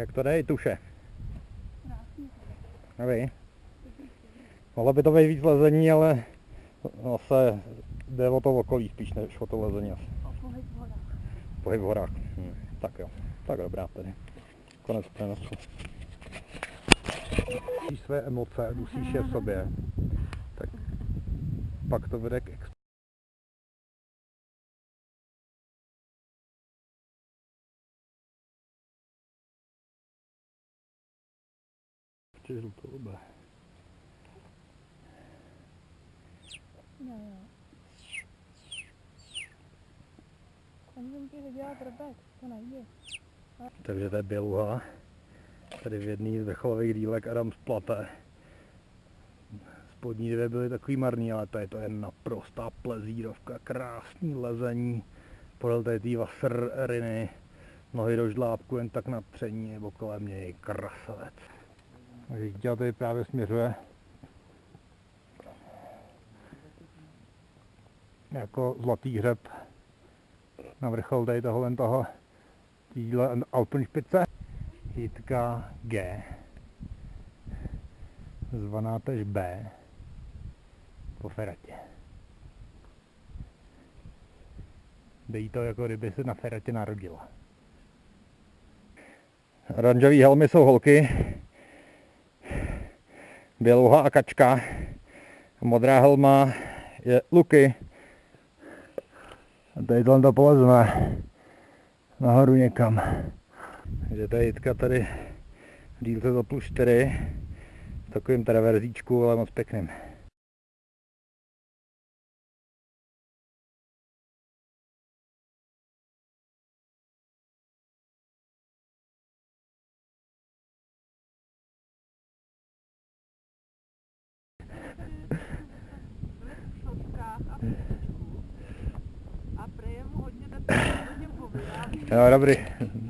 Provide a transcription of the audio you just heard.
jak to jde, tuše. Nevím. Mohlo by to být víc lezení, ale zase jde o to okolí spíš než o to lezení asi. Pohyb v horách. Pohyb v horách. Hm, tak jo, tak dobrá tedy. Konec přenosu. Musíš své emoce, dusíš je v sobě, tak pak to vede k ex- Ještě žlutou Jo, jo. To. Takže to je běluha. Tady v jedné z vrcholových dílek Adam splate. Spodní dvě byly takový marný, ale tady to je naprostá plezírovka, krásný lezení. Podél tady té vasriny, nohy do žlábku jen tak na tření nebo kolem něj, krasavec. Dítě tady právě směřuje jako zlatý hřeb na vrchol tady tohohle toho tíhle Alpenšpice. Hitka G, zvaná tež B, po feratě. Dejí to jako kdyby se na feratě narodila. Oranžový helmy jsou holky, bělouha a kačka, modrá helma je Luky. A tady to polezme nahoru někam. Takže tady Jitka tady v dílce za plus 4 v takovým traverzíčku, ale moc pěkným. A